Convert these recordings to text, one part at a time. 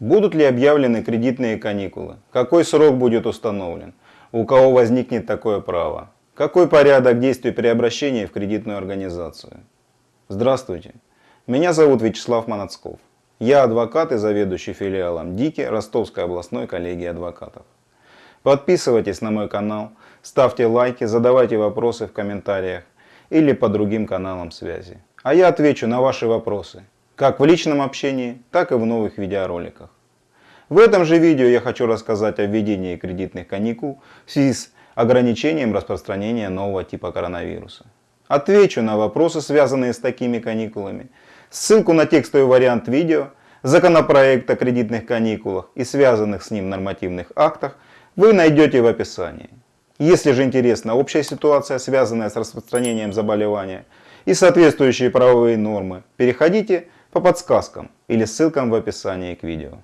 Будут ли объявлены кредитные каникулы? Какой срок будет установлен? У кого возникнет такое право? Какой порядок действий при обращении в кредитную организацию? Здравствуйте, меня зовут Вячеслав Манацков. Я адвокат и заведующий филиалом ДИКИ Ростовской областной коллегии адвокатов. Подписывайтесь на мой канал, ставьте лайки, задавайте вопросы в комментариях или по другим каналам связи. А я отвечу на ваши вопросы как в личном общении, так и в новых видеороликах. В этом же видео я хочу рассказать о введении кредитных каникул в связи с ограничением распространения нового типа коронавируса. Отвечу на вопросы, связанные с такими каникулами. Ссылку на текстовый вариант видео, законопроект о кредитных каникулах и связанных с ним нормативных актах вы найдете в описании. Если же интересна общая ситуация, связанная с распространением заболевания и соответствующие правовые нормы, переходите по подсказкам или ссылкам в описании к видео.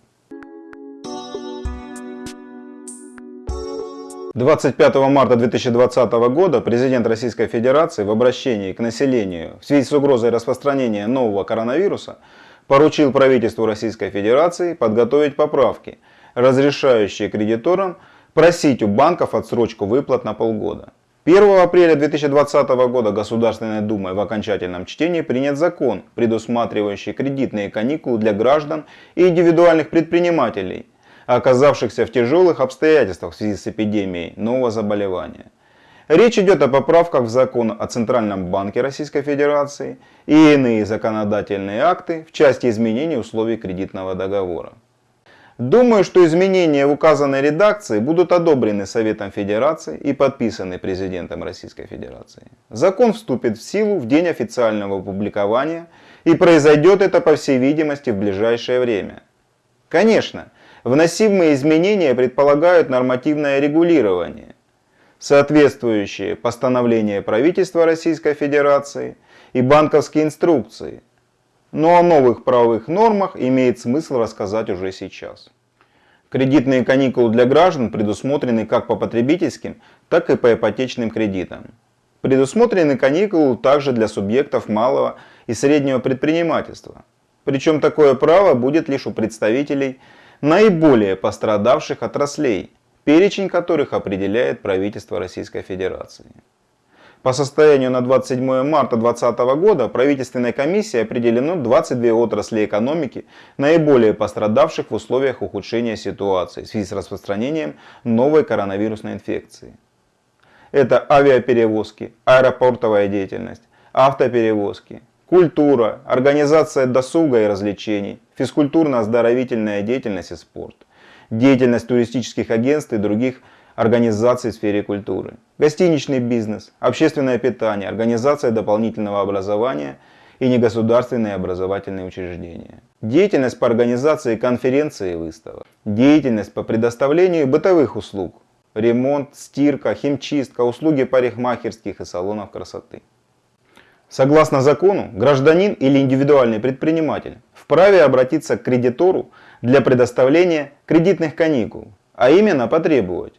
25 марта 2020 года президент Российской Федерации в обращении к населению в связи с угрозой распространения нового коронавируса поручил правительству Российской Федерации подготовить поправки, разрешающие кредиторам просить у банков отсрочку выплат на полгода. 1 апреля 2020 года Государственной Думой в окончательном чтении принят закон, предусматривающий кредитные каникулы для граждан и индивидуальных предпринимателей, оказавшихся в тяжелых обстоятельствах в связи с эпидемией нового заболевания. Речь идет о поправках в закон о Центральном банке Российской Федерации и иные законодательные акты в части изменения условий кредитного договора. Думаю, что изменения в указанной редакции будут одобрены Советом Федерации и подписаны президентом Российской Федерации. Закон вступит в силу в день официального опубликования и произойдет это по всей видимости в ближайшее время. Конечно, вносимые изменения предполагают нормативное регулирование, соответствующие постановления правительства Российской Федерации и банковские инструкции, но о новых правовых нормах имеет смысл рассказать уже сейчас. Кредитные каникулы для граждан предусмотрены как по потребительским, так и по ипотечным кредитам. Предусмотрены каникулы также для субъектов малого и среднего предпринимательства. Причем такое право будет лишь у представителей наиболее пострадавших отраслей, перечень которых определяет правительство Российской Федерации. По состоянию на 27 марта 2020 года правительственной комиссией определено 22 отрасли экономики, наиболее пострадавших в условиях ухудшения ситуации в связи с распространением новой коронавирусной инфекции. Это авиаперевозки, аэропортовая деятельность, автоперевозки, культура, организация досуга и развлечений, физкультурно-оздоровительная деятельность и спорт, деятельность туристических агентств и других организаций в сфере культуры, гостиничный бизнес, общественное питание, организация дополнительного образования и негосударственные образовательные учреждения. Деятельность по организации конференций и выставок. Деятельность по предоставлению бытовых услуг. Ремонт, стирка, химчистка, услуги парикмахерских и салонов красоты. Согласно закону, гражданин или индивидуальный предприниматель вправе обратиться к кредитору для предоставления кредитных каникул, а именно потребовать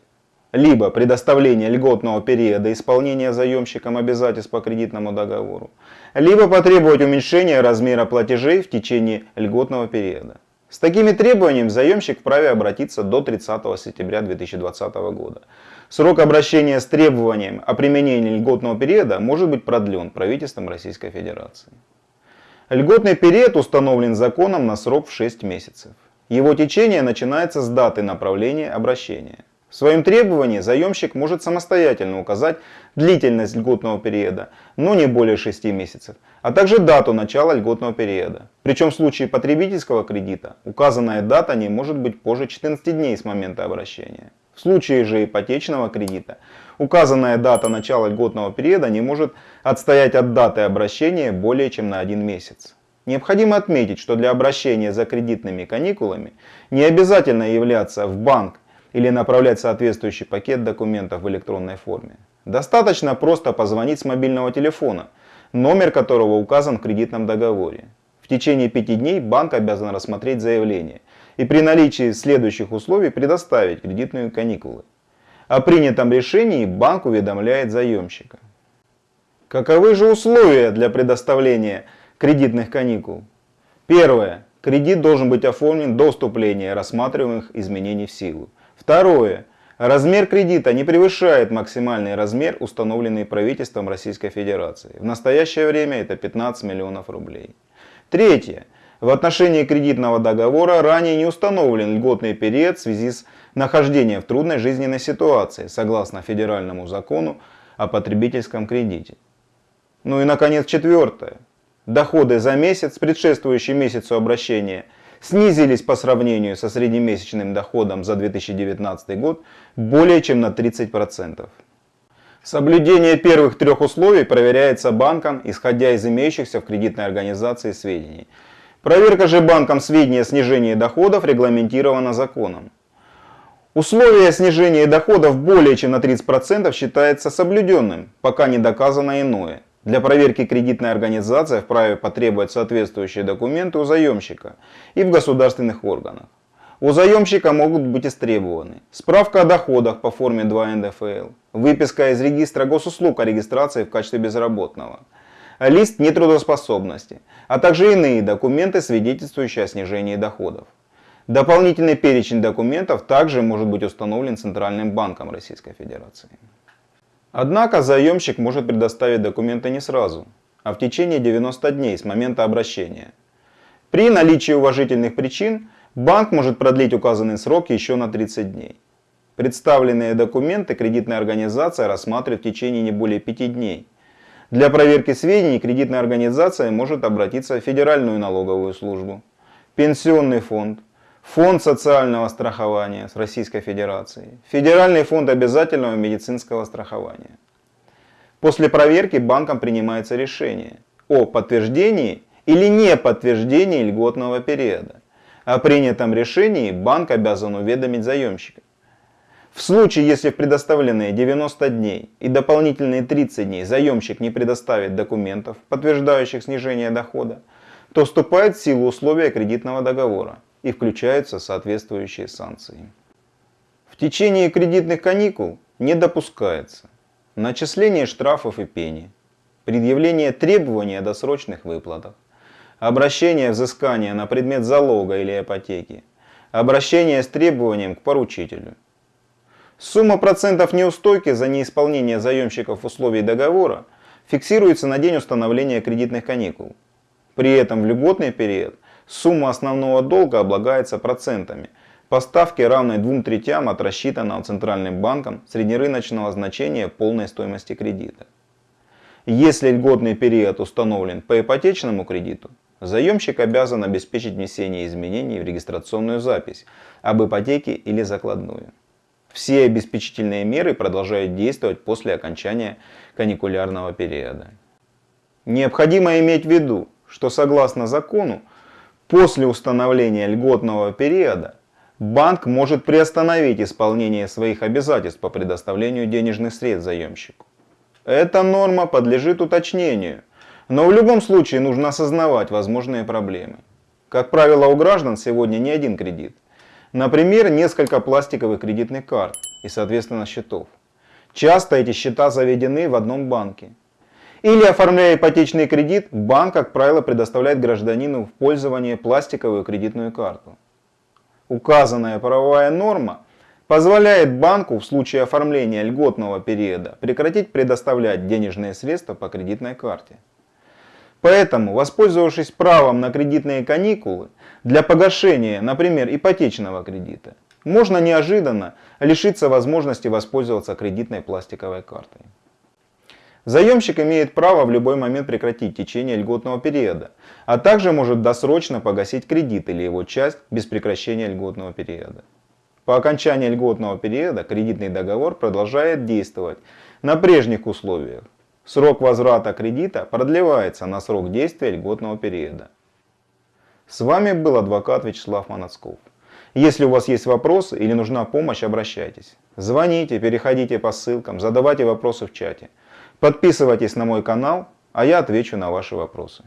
либо предоставление льготного периода исполнения заемщиком обязательств по кредитному договору, либо потребовать уменьшения размера платежей в течение льготного периода. С такими требованиями заемщик вправе обратиться до 30 сентября 2020 года. Срок обращения с требованием о применении льготного периода может быть продлен правительством Российской Федерации. Льготный период установлен законом на срок в 6 месяцев. Его течение начинается с даты направления обращения. В своем требовании заемщик может самостоятельно указать длительность льготного периода, но не более 6 месяцев, а также дату начала льготного периода. Причем в случае потребительского кредита указанная дата не может быть позже 14 дней с момента обращения. В случае же ипотечного кредита указанная дата начала льготного периода не может отстоять от даты обращения более чем на один месяц. Необходимо отметить, что для обращения за кредитными каникулами не обязательно являться в банк или направлять соответствующий пакет документов в электронной форме. Достаточно просто позвонить с мобильного телефона, номер которого указан в кредитном договоре. В течение пяти дней банк обязан рассмотреть заявление и при наличии следующих условий предоставить кредитные каникулы. О принятом решении банк уведомляет заемщика. Каковы же условия для предоставления кредитных каникул? Первое. Кредит должен быть оформлен до вступления рассматриваемых изменений в силу. Второе. Размер кредита не превышает максимальный размер, установленный правительством Российской Федерации. В настоящее время это 15 миллионов рублей. Третье. В отношении кредитного договора ранее не установлен льготный период в связи с нахождением в трудной жизненной ситуации, согласно федеральному закону о потребительском кредите. Ну и наконец четвертое. Доходы за месяц, предшествующий месяцу обращения – снизились по сравнению со среднемесячным доходом за 2019 год более чем на 30%. Соблюдение первых трех условий проверяется банком, исходя из имеющихся в кредитной организации сведений. Проверка же банком сведений о снижении доходов регламентирована законом. Условие снижения доходов более чем на 30% считается соблюденным, пока не доказано иное. Для проверки кредитная организация вправе потребовать соответствующие документы у заемщика и в государственных органах. У заемщика могут быть истребованы справка о доходах по форме 2 НДФЛ, выписка из регистра госуслуг о регистрации в качестве безработного, лист нетрудоспособности, а также иные документы, свидетельствующие о снижении доходов. Дополнительный перечень документов также может быть установлен Центральным банком Российской Федерации. Однако заемщик может предоставить документы не сразу, а в течение 90 дней с момента обращения. При наличии уважительных причин банк может продлить указанный срок еще на 30 дней. Представленные документы кредитная организация рассматривает в течение не более 5 дней. Для проверки сведений кредитная организация может обратиться в Федеральную налоговую службу, Пенсионный фонд, Фонд социального страхования с Российской Федерации, Федеральный фонд обязательного медицинского страхования. После проверки банком принимается решение о подтверждении или не подтверждении льготного периода. О принятом решении банк обязан уведомить заемщика. В случае, если в предоставленные 90 дней и дополнительные 30 дней заемщик не предоставит документов, подтверждающих снижение дохода, то вступает в силу условия кредитного договора и включаются соответствующие санкции. В течение кредитных каникул не допускается начисление штрафов и пени, предъявление требований о досрочных выплатах, обращение взыскания на предмет залога или ипотеки, обращение с требованием к поручителю. Сумма процентов неустойки за неисполнение заемщиков условий договора фиксируется на день установления кредитных каникул. При этом в льготный период – Сумма основного долга облагается процентами по ставке равной двум третям от рассчитанного Центральным банком среднерыночного значения полной стоимости кредита. Если льготный период установлен по ипотечному кредиту, заемщик обязан обеспечить внесение изменений в регистрационную запись об ипотеке или закладную. Все обеспечительные меры продолжают действовать после окончания каникулярного периода. Необходимо иметь в виду, что согласно закону После установления льготного периода банк может приостановить исполнение своих обязательств по предоставлению денежных средств заемщику. Эта норма подлежит уточнению, но в любом случае нужно осознавать возможные проблемы. Как правило, у граждан сегодня не один кредит. Например, несколько пластиковых кредитных карт и, соответственно, счетов. Часто эти счета заведены в одном банке. Или оформляя ипотечный кредит, банк, как правило, предоставляет гражданину в пользование пластиковую кредитную карту. Указанная правовая норма позволяет банку в случае оформления льготного периода прекратить предоставлять денежные средства по кредитной карте. Поэтому, воспользовавшись правом на кредитные каникулы для погашения, например, ипотечного кредита, можно неожиданно лишиться возможности воспользоваться кредитной пластиковой картой. Заемщик имеет право в любой момент прекратить течение льготного периода, а также может досрочно погасить кредит или его часть без прекращения льготного периода. По окончании льготного периода кредитный договор продолжает действовать на прежних условиях. Срок возврата кредита продлевается на срок действия льготного периода. С вами был адвокат Вячеслав Манацков. Если у вас есть вопросы или нужна помощь, обращайтесь. Звоните, переходите по ссылкам, задавайте вопросы в чате. Подписывайтесь на мой канал, а я отвечу на ваши вопросы.